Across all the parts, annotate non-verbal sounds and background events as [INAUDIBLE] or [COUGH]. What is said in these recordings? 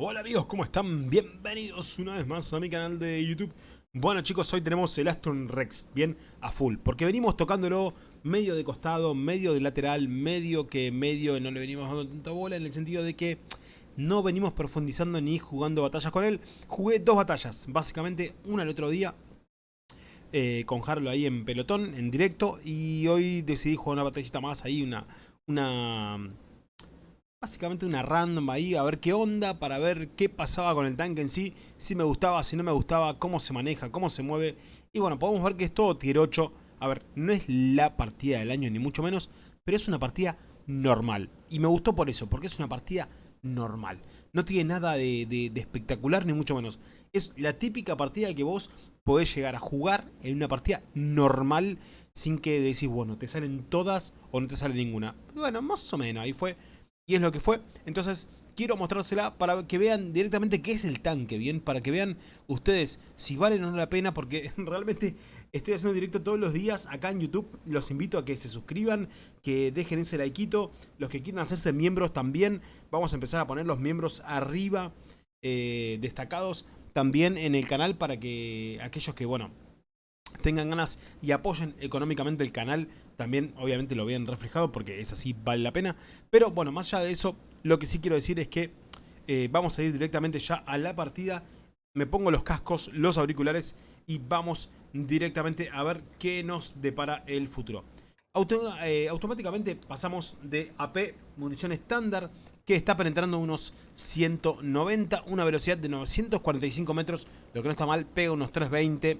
Hola amigos, ¿cómo están? Bienvenidos una vez más a mi canal de YouTube Bueno chicos, hoy tenemos el Astron Rex bien a full Porque venimos tocándolo medio de costado, medio de lateral, medio que medio no le venimos dando tanta bola En el sentido de que no venimos profundizando ni jugando batallas con él Jugué dos batallas, básicamente una el otro día eh, Con Harlow ahí en pelotón, en directo Y hoy decidí jugar una batallita más ahí, una... una básicamente una random ahí, a ver qué onda, para ver qué pasaba con el tanque en sí, si me gustaba, si no me gustaba, cómo se maneja, cómo se mueve. Y bueno, podemos ver que es todo tier 8. A ver, no es la partida del año, ni mucho menos, pero es una partida normal. Y me gustó por eso, porque es una partida normal. No tiene nada de, espectacular, ni mucho menos. Es la típica partida que vos podés llegar a jugar en una partida normal, sin que decís, bueno, te salen todas o no te sale ninguna. Bueno, más o menos, ahí fue y es lo que fue. Entonces quiero mostrársela para que vean directamente qué es el tanque, ¿bien? Para que vean ustedes si vale o no la pena, porque [LAUGHS] realmente estoy haciendo directo todos los días acá en YouTube. Los invito a que se suscriban, que dejen ese likeito. Los que quieran hacerse miembros también, vamos a empezar a poner los miembros arriba, eh, destacados también en el canal para que aquellos que, bueno, tengan ganas y apoyen económicamente el canal, también obviamente lo vean reflejado porque es así, vale la pena. Pero bueno, más allá de eso, lo que sí quiero decir es que eh, vamos a ir directamente ya a la partida. Me pongo los cascos, los auriculares y vamos directamente a ver qué nos depara el futuro. Eh, automáticamente pasamos de AP, munición estándar, que está penetrando unos 190, una velocidad de 945 metros, lo que no está mal, pega unos 320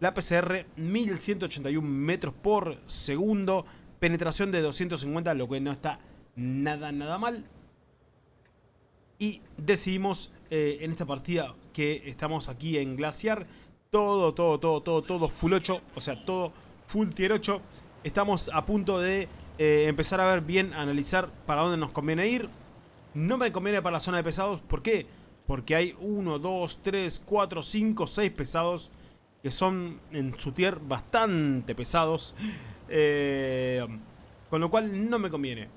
la PCR 1181 metros por segundo. Penetración de 250, lo que no está nada, nada mal. Y decidimos eh, en esta partida que estamos aquí en Glaciar. Todo, todo, todo, todo, todo full 8. O sea, todo full tier 8. Estamos a punto de eh, empezar a ver bien, analizar para dónde nos conviene ir. No me conviene para la zona de pesados. ¿Por qué? Porque hay 1, 2, 3, 4, 5, 6 pesados que son en su tier bastante pesados. Eh, con lo cual no me conviene.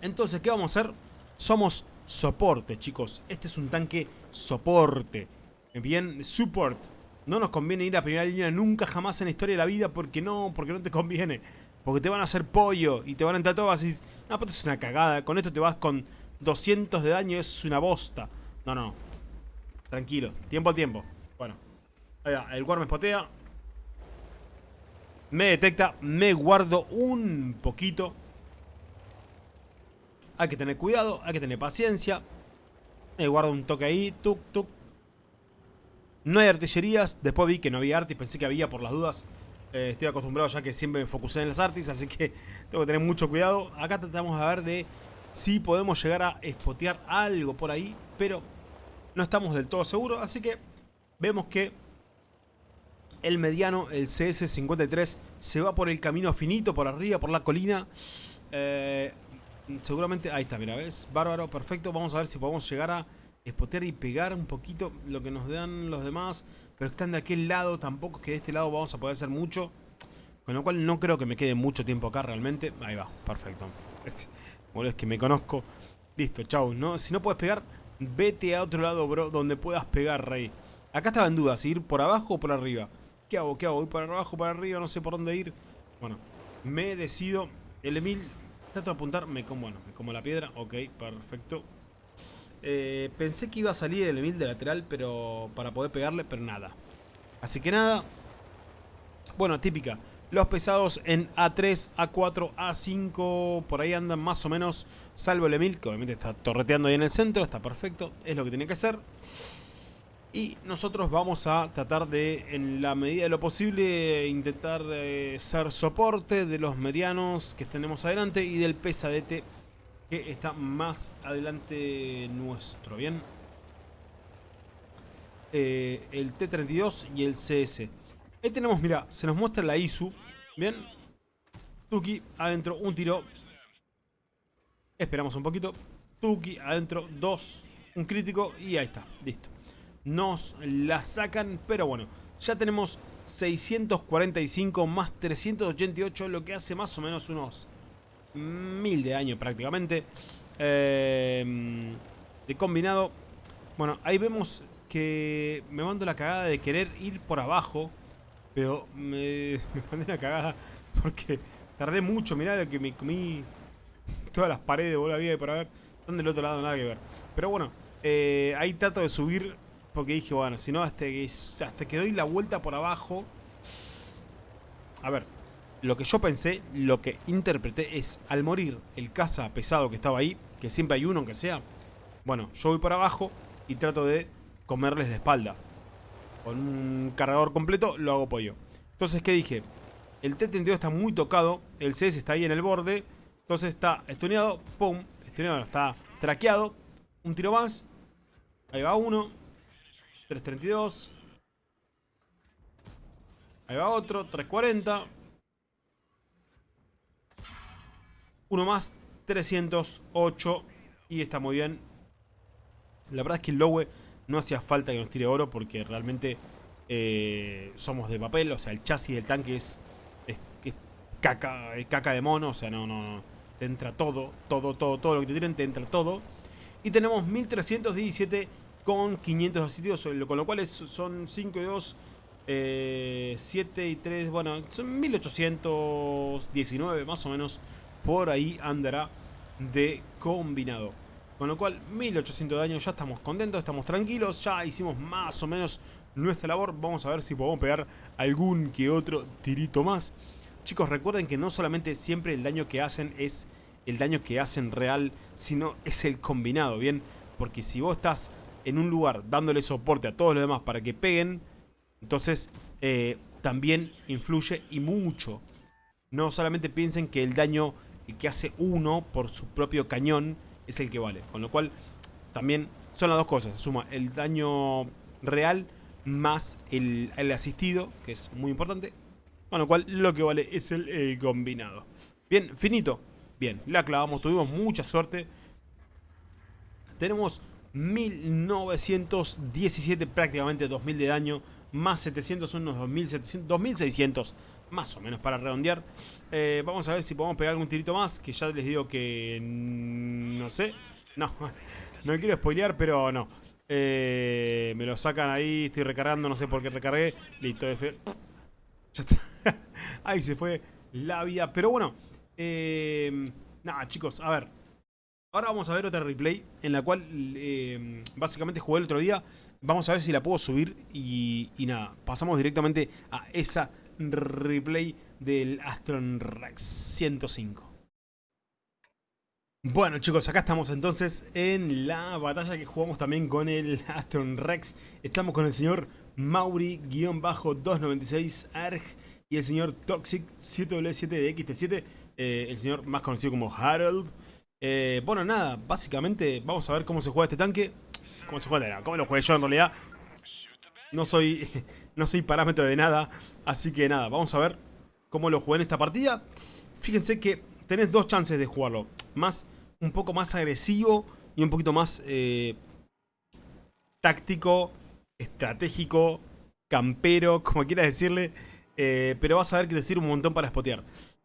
Entonces, ¿qué vamos a hacer? Somos soporte, chicos. Este es un tanque soporte. Bien, support. No nos conviene ir a primera línea nunca jamás en la historia de la vida porque no, porque no te conviene. Porque te van a hacer pollo y te van a entrar todas y no, pero es una cagada. Con esto te vas con 200 de daño, es una bosta. No, no. Tranquilo, tiempo al tiempo. El guard me spotea. Me detecta. Me guardo un poquito. Hay que tener cuidado. Hay que tener paciencia. Me guardo un toque ahí. Tuk, tuk. No hay artillerías. Después vi que no había artis. Pensé que había por las dudas. Eh, estoy acostumbrado ya que siempre me focusé en las artis. Así que [LAUGHS] tengo que tener mucho cuidado. Acá tratamos de ver de si podemos llegar a spotear algo por ahí. Pero no estamos del todo seguros. Así que vemos que el mediano, el CS53, se va por el camino finito, por arriba, por la colina. Eh, seguramente, ahí está, mira, ¿ves? Bárbaro, perfecto. Vamos a ver si podemos llegar a spotear y pegar un poquito lo que nos dan los demás. Pero están de aquel lado, tampoco es que de este lado vamos a poder hacer mucho. Con lo cual no creo que me quede mucho tiempo acá realmente. Ahí va, perfecto. [LAUGHS] Bueno, es que me conozco. Listo, chau. ¿no? Si no puedes pegar, vete a otro lado, bro, donde puedas pegar, rey. Acá estaba en duda, si ir por abajo o por arriba. ¿Qué hago? ¿Qué? ¿Voy para abajo, para arriba? No sé por dónde ir. Bueno, me decido. El Emil, trato de apuntar. Me como, bueno, como la piedra. Ok, perfecto. Eh, pensé que iba a salir el Emil de lateral, pero para poder pegarle, pero nada. Así que nada. Bueno, típica. Los pesados en A3, A4, A5, por ahí andan más o menos, salvo el Emil, que obviamente está torreteando ahí en el centro, está perfecto, es lo que tiene que ser. Y nosotros vamos a tratar de, en la medida de lo posible, intentar eh, ser soporte de los medianos que tenemos adelante y del pesadete que está más adelante nuestro, ¿bien? Eh, el T-32 y el CS. Ahí tenemos, mira, se nos muestra la ISU, ¿bien? Tuki, adentro, un tiro. Esperamos un poquito. Tuki, adentro, dos, un crítico y ahí está, listo nos la sacan, pero bueno, ya tenemos 645 más 388, lo que hace más o menos unos mil de años prácticamente. Eh, de combinado. Bueno, ahí vemos que me mando la cagada de querer ir por abajo. Pero me, [LAUGHS] me mandé la cagada porque tardé mucho. Mirá lo que me comí [LAUGHS] todas las paredes, boludo, había para ver. Están del otro lado, nada que ver. Pero bueno, eh, ahí trato de subir porque dije, bueno, si no, hasta que, hasta que doy la vuelta por abajo... A ver, lo que yo pensé, lo que interpreté es, al morir el caza pesado que estaba ahí, que siempre hay uno aunque sea, bueno, yo voy por abajo y trato de comerles la espalda. Con un cargador completo lo hago pollo. Entonces, ¿qué dije? El T-32 está muy tocado, el CS está ahí en el borde, entonces está estuneado, pum, estuneado, está traqueado, un tiro más, ahí va uno, 332, ahí va otro, 340, uno más, 308 y está muy bien. La verdad es que el Lowe no hacía falta que nos tire oro porque realmente eh, somos de papel, o sea, el chasis del tanque es, es, caca, caca de mono, o sea, no, no, no, te entra todo, todo, todo, todo lo que te tiren, te entra todo. Y tenemos 1317 con 500 sitios, con lo cual son 5 y 2, 7 y 3, bueno, son 1819 más o menos, por ahí andará de combinado. Con lo cual, 1800 de daño, ya estamos contentos, estamos tranquilos, ya hicimos más o menos nuestra labor. Vamos a ver si podemos pegar algún que otro tirito más. Chicos, recuerden que no solamente siempre el daño que hacen es el daño que hacen real, sino es el combinado, ¿bien? Porque si vos estás en un lugar dándole soporte a todos los demás para que peguen, entonces eh, también influye y mucho. No solamente piensen que el daño que hace uno por su propio cañón es el que vale. Con lo cual, también son las dos cosas. Suma el daño real más el, asistido, que es muy importante. Con lo cual, lo que vale es el, combinado. Bien, finito. Bien, la clavamos. Tuvimos mucha suerte. Tenemos 1917, prácticamente 2000 de daño. Más 700 son unos 2700, 2600 más o menos para redondear. Eh, vamos a ver si podemos pegar algún tirito más, que ya les digo que no sé. No, [LAUGHS] no quiero spoilear, pero no. Eh, me lo sacan ahí, estoy recargando, no sé por qué recargué. Listo, [LAUGHS] [LAUGHS] ahí se fue la vida. Pero bueno, eh, nada chicos, a ver. Ahora vamos a ver otra replay en la cual básicamente jugué el otro día. Vamos a ver si la puedo subir y, nada, pasamos directamente a esa replay del Astron Rex 105. Bueno chicos, acá estamos entonces en la batalla que jugamos también con el Astron Rex. Estamos con el señor Mauri-296 y el señor Toxic 7W7 de XT7, eh, el señor más conocido como Harold. Eh, bueno, nada, básicamente vamos a ver cómo se juega este tanque. Cómo se juega, cómo lo jugué yo en realidad. No soy, [LAUGHS] no soy parámetro de nada, así que nada, vamos a ver cómo lo jugué en esta partida. Fíjense que tenés dos chances de jugarlo. Más, un poco más agresivo y un poquito más eh, táctico, estratégico, campero, [LAUGHS] como quieras decirle. Eh, pero vas a ver que te sirve un montón para spotear.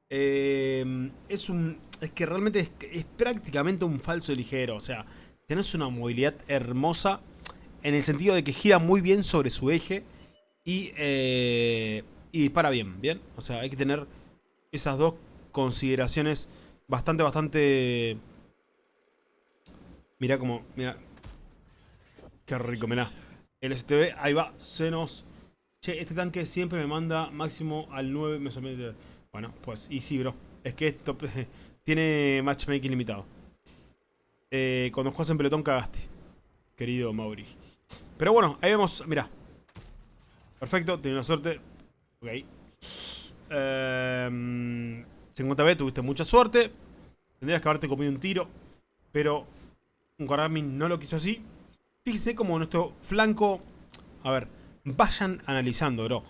Es un. Es que realmente es, es, prácticamente un falso ligero. O sea, tenés una movilidad hermosa en el sentido de que gira muy bien sobre su eje y, eh, y dispara bien, ¿bien? O sea, hay que tener esas dos consideraciones bastante, bastante... Mira como, mira. Qué rico, mira. El STB, ahí va, se nos... Che, este tanque siempre me manda máximo al 9 Bueno, pues, y sí, bro. Es que esto [LAUGHS] tiene matchmaking limitado. Eh, cuando juegas en pelotón cagaste querido Mauri. Pero bueno, ahí vemos, mira. Perfecto, tiene una suerte. Ok. 50B, em, tuviste mucha suerte. Tendrías que haberte comido un tiro. Pero un Garmin no lo quiso así. Fíjese como nuestro flanco... A ver, vayan analizando, bro.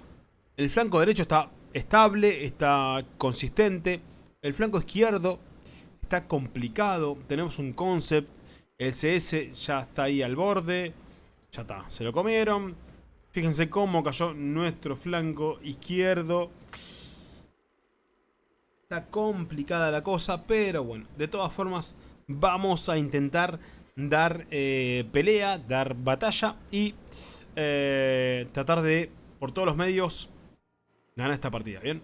El flanco derecho está estable, está consistente. El flanco izquierdo está complicado. Tenemos un concept el CS ya está ahí al borde. Ya está, se lo comieron. Fíjense cómo cayó nuestro flanco izquierdo. Está complicada la cosa, pero bueno, de todas formas vamos a intentar dar eh, pelea, dar batalla y eh, tratar de, por todos los medios, ganar esta partida, ¿bien?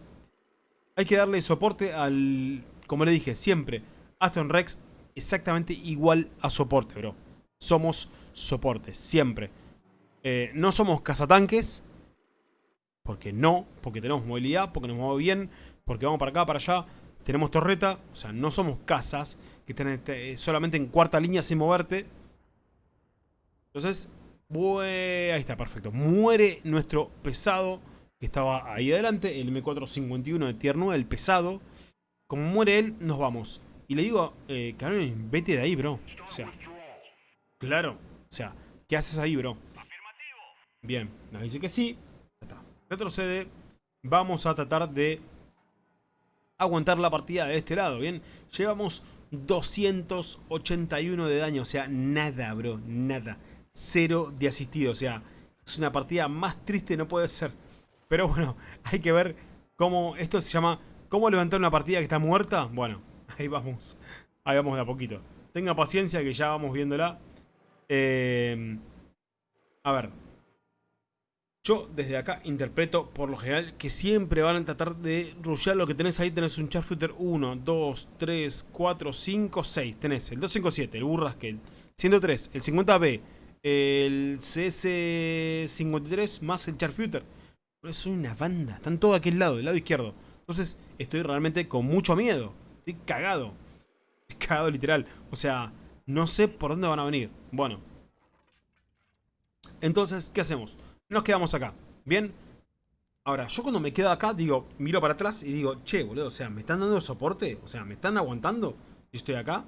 Hay que darle soporte al, como le dije, siempre, Aston Rex exactamente igual a soporte, bro. Somos soporte, siempre. Eh, no somos cazatanques, porque no, porque tenemos movilidad, porque nos movemos bien, porque vamos para acá, para allá, tenemos torreta, o sea, no somos casas que están este, solamente en cuarta línea sin moverte. Entonces, ahí está, perfecto. Muere nuestro pesado que estaba ahí adelante, el M451 de tier 9, el pesado. Como muere él, nos vamos. Y le digo, eh, vete de ahí, bro. O sea, claro. O sea, ¿qué haces ahí, bro? Bien, nos dice que sí. Está. Retrocede. Vamos a tratar de aguantar la partida de este lado, ¿bien? Llevamos 281 de daño, o sea, nada, bro, nada. Cero de asistido, o sea, es una partida más triste, no puede ser. Pero bueno, [LAUGHS] hay que ver cómo, esto se llama, cómo levantar una partida que está muerta. Bueno, [LAUGHS] ahí vamos, ahí vamos de a poquito. Tenga paciencia que ya vamos viéndola. Eh, a ver, yo desde acá interpreto por lo general que siempre van a tratar de rushear lo que tenés ahí. Tenés un Sharpshooter 1, 2, 3, 4, 5, 6. Tenés el 257, el Burraskel, 103, el 50B, el CS53 más el Sharpshooter. Pero es una banda. Están todos aquí al lado, del lado izquierdo. Entonces estoy realmente con mucho miedo. Estoy cagado. Estoy cagado literal. O sea, no sé por dónde van a venir. Bueno. Entonces, ¿qué hacemos? nos quedamos acá. ¿Bien? Ahora, yo cuando me quedo acá, digo, miro para atrás y digo, che, boludo, o sea, ¿me están dando soporte? O sea, ¿me están aguantando? Si estoy acá.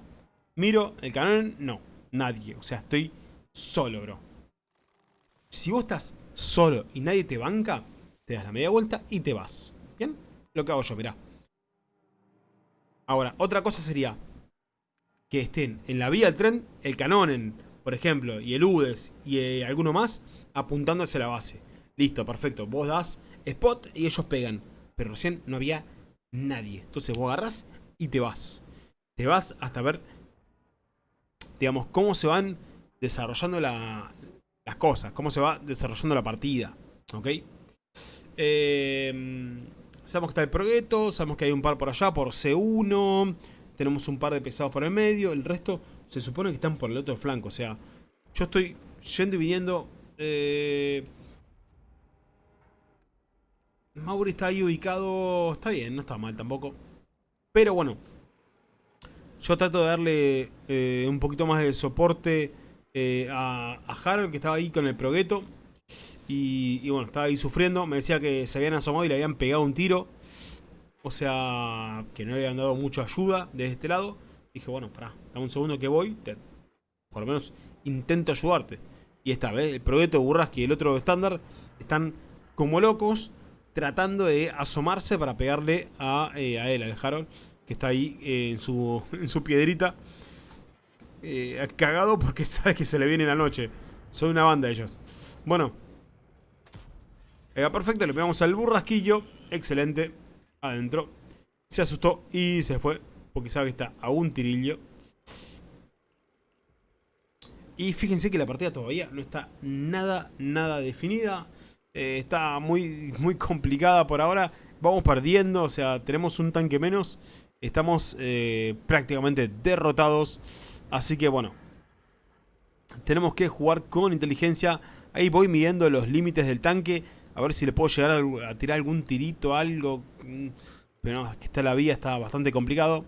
Miro el canal, no, nadie. O sea, estoy solo, bro. Si vos estás solo y nadie te banca, te das la media vuelta y te vas. ¿Bien? Lo que hago yo, mirá. Ahora, otra cosa sería que estén en la vía del tren el canón en por ejemplo, y el UDES y eh, alguno más, apuntando hacia la base. Listo, perfecto. Vos das spot y ellos pegan. Pero recién no había nadie. Entonces vos agarras y te vas. Te vas hasta ver, digamos, cómo se van desarrollando las cosas. Cómo se va desarrollando la partida. ¿Ok? Eh, sabemos que está el Progueto. Sabemos que hay un par por allá, por C1. Tenemos un par de pesados por el medio. El resto se supone que están por el otro flanco. O sea, yo estoy yendo y viniendo. Eh... Mauri está ahí ubicado. Está bien, no está mal tampoco. Pero bueno. Yo trato de darle eh, un poquito más de soporte eh, a, a, Harold, que estaba ahí con el progueto. Y, bueno, estaba ahí sufriendo. Me decía que se habían asomado y le habían pegado un tiro. O sea, que no le habían dado mucha ayuda de este lado. Dije, bueno, pará, dame un segundo que voy. por lo menos intento ayudarte. Y está, ¿ves? El proyecto Burraski y el otro estándar están como locos tratando de asomarse para pegarle a, eh, a él, al Harold, que está ahí eh, en, su, [LAUGHS] en su piedrita. Eh, cagado porque [LAUGHS] sabe que se le viene la noche. Son una banda ellos. Bueno. perfecto, le pegamos al burrasquillo. Excelente adentro. Se asustó y se fue. Porque sabe que está a un tirillo. Y fíjense que la partida todavía no está nada, nada definida. Eh, está muy, muy complicada por ahora. Vamos perdiendo, o sea, tenemos un tanque menos. Estamos eh, prácticamente derrotados. Así que bueno, tenemos que jugar con inteligencia. Ahí voy midiendo los límites del tanque. A ver si le puedo llegar a, tirar algún tirito, algo. Mm, pero no, que está la vía, está bastante complicado.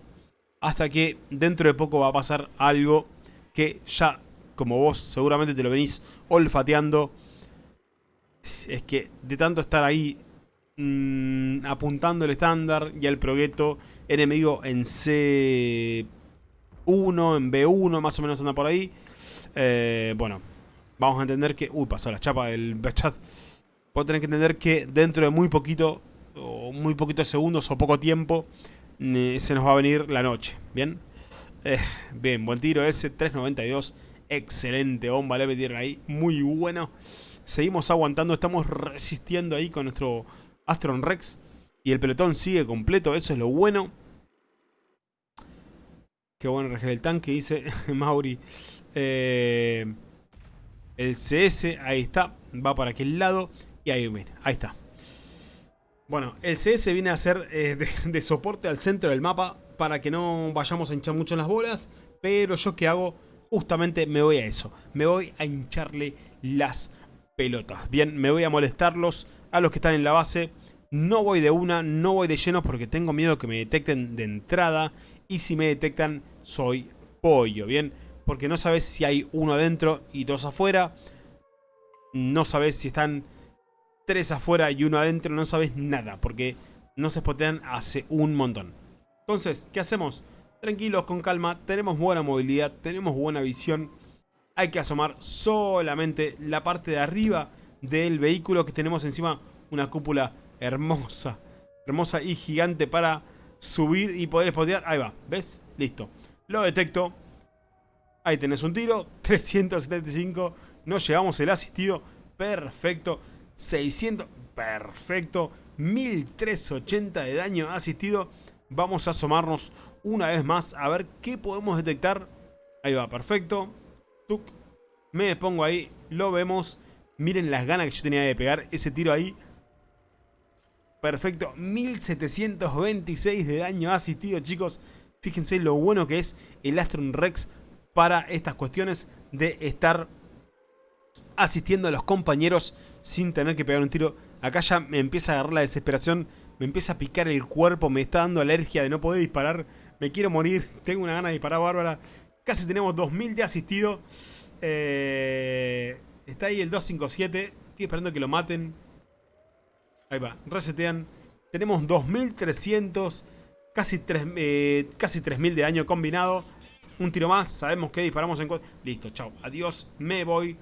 Hasta que dentro de poco va a pasar algo que ya, como vos seguramente te lo venís olfateando. Es que de tanto estar ahí mmm, apuntando el estándar y el progueto enemigo en C1, en B1, más o menos anda por ahí. Eh, bueno, vamos a entender que... Uy, pasó la chapa del [LAUGHS] chat. Vos tenés que entender que dentro de muy poquito, o muy poquitos segundos o poco tiempo, se nos va a venir la noche. ¿Bien? Eh, bien, buen tiro ese, 3.92. Excelente bomba le metieron ahí. Muy bueno. Seguimos aguantando, estamos resistiendo ahí con nuestro Astron Rex. Y el pelotón sigue completo, eso es lo bueno. Qué bueno RG del tanque, dice [LAUGHS] Mauri. Eh, el CS, ahí está. Va para aquel lado. Y ahí viene, ahí está. Bueno, el CS viene a ser eh, [LAUGHS] de, soporte al centro del mapa para que no vayamos a hinchar mucho las bolas. Pero yo que hago, justamente me voy a eso. Me voy a hincharle las pelotas. Bien, me voy a molestarlos a los que están en la base. No voy de una, no voy de lleno porque tengo miedo que me detecten de entrada. Y si me detectan, soy pollo, ¿bien? Porque no sabes si hay uno adentro y dos afuera. No sabes si están tres afuera y uno adentro. No sabes nada porque no se spotean hace un montón. Entonces, ¿qué hacemos? Tranquilos, con calma. Tenemos buena movilidad, tenemos buena visión. Hay que asomar solamente la parte de arriba del vehículo que tenemos encima una cúpula hermosa. Hermosa y gigante para subir y poder spotear. Ahí va, ¿ves? Listo. Lo detecto. Ahí tenés un tiro. [LAUGHS] 375. No llevamos el asistido. Perfecto. 600. Perfecto. 1380 de daño asistido. Vamos a asomarnos una vez más a ver qué podemos detectar. Ahí va, perfecto. Me pongo ahí. Lo vemos. Miren las ganas que yo tenía de pegar ese tiro ahí. Perfecto, 1726 de daño asistido, chicos. Fíjense lo bueno que es el Astron Rex para estas cuestiones de estar asistiendo a los compañeros sin tener que pegar un tiro. Acá ya me empieza a agarrar la desesperación, me empieza a picar el cuerpo, me está dando alergia de no poder disparar. Me quiero morir, tengo una gana de disparar bárbara. Casi tenemos 2000 de asistido. Eh, está ahí el 257, estoy esperando que lo maten. Ahí va, resetean. Tenemos 2300, casi, 3, eh, 3000 de daño combinado. Un tiro más, sabemos que disparamos en... Listo, chao, adiós, me voy.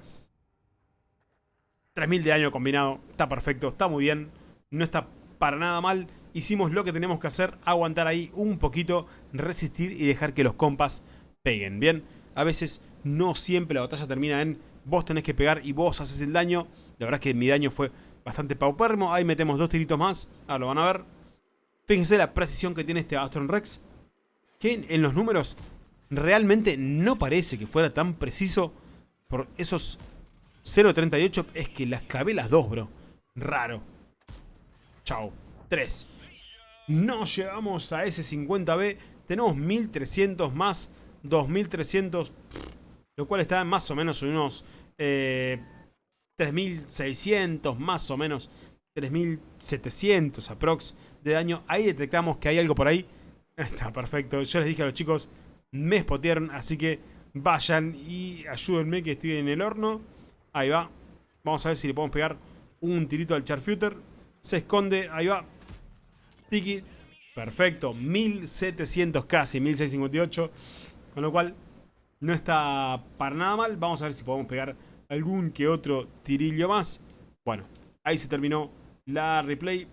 3000 de daño combinado, está perfecto, está muy bien. No está para nada mal. Hicimos lo que tenemos que hacer, aguantar ahí un poquito, resistir y dejar que los compas peguen. Bien, a veces no siempre la batalla termina en vos tenés que pegar y vos haces el daño. La verdad es que mi daño fue bastante paupérrimo. Ahí metemos dos tiritos más. Ahora lo van a ver. Fíjense la precisión que tiene este Astron Rex. Que en los números realmente no parece que fuera tan preciso. Por esos 0.38 es que las clavé las dos, bro. Raro. Chao. 3. No llegamos a ese 50B. Tenemos 1300 más 2300. Lo cual está más o menos en unos... Eh, 3600 más o menos, 3700 aprox de daño. Ahí detectamos que hay algo por ahí. [LAUGHS] Está perfecto. Yo les dije a los chicos, me spotearon, así que vayan y ayúdenme que estoy en el horno. Ahí va. Vamos a ver si le podemos pegar un tirito al Charfuter. Se esconde, ahí va. Tiki. Perfecto. 1700 casi, 1658. Con lo cual, no está para nada mal. Vamos a ver si podemos pegar algún que otro tirillo más. Bueno, ahí se terminó la replay.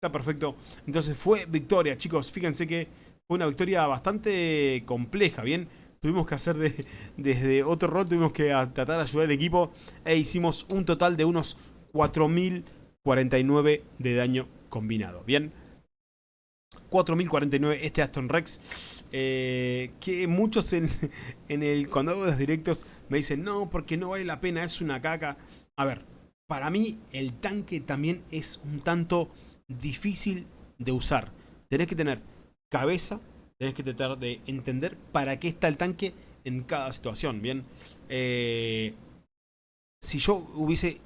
Está perfecto. Entonces fue victoria, chicos. Fíjense que fue una victoria bastante compleja, ¿bien? Tuvimos que hacer de, desde otro rol, tuvimos que tratar de ayudar al equipo e hicimos un total de unos 4.049 de daño combinado, ¿bien? 4049 este Aston Rex eh, que muchos en, [LAUGHS] el cuando hago los directos me dicen no porque no vale la pena es una caca a ver para mí el tanque también es un tanto difícil de usar. Tenés que tener cabeza tenés que tratar de entender para qué está el tanque en cada situación bien eh, si yo hubiese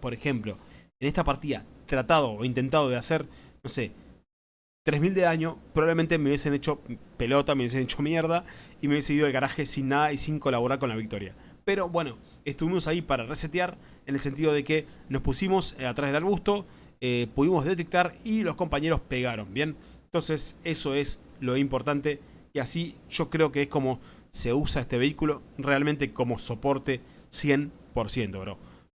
por ejemplo en esta partida tratado o intentado de hacer no sé 3000 de daño, probablemente me hubiesen hecho pelota, me hubiesen hecho mierda y me hubiese ido al garaje sin nada y sin colaborar con la victoria. Pero bueno, estuvimos ahí para resetear en el sentido de que nos pusimos eh, atrás del arbusto, eh, pudimos detectar y los compañeros pegaron, ¿bien? Entonces eso es lo importante y así yo creo que es como se usa este vehículo realmente como soporte 100%, bro.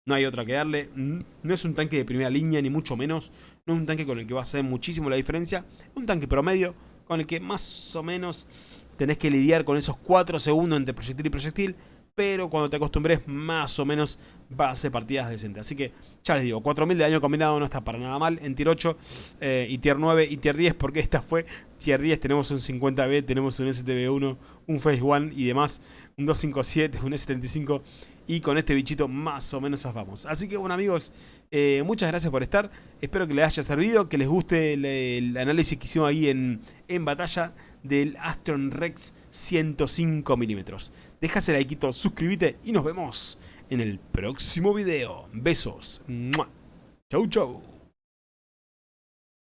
No hay otra que darle. No es un tanque de primera línea, ni mucho menos. No es un tanque con el que va a hacer muchísimo la diferencia. Es un tanque promedio con el que más o menos tenés que lidiar con esos 4 segundos entre proyectil y proyectil. pero cuando te acostumbres más o menos va a ser partidas decentes. Así que ya les digo, 4000 de daño combinado no está para nada mal en tier 8 eh, y tier 9 y tier 10 porque esta fue tier 10, tenemos un 50B, tenemos un STB1, un Phase 1 y demás, un 257, un S75 y con este bichito más o menos zafamos. Así que bueno amigos, eh, muchas gracias por estar, espero que les haya servido, que les guste el, análisis que hicimos ahí en, en batalla del Astron Rex 105 milímetros. Deja like, suscríbete y nos vemos en el próximo video. Besos. Chau chau.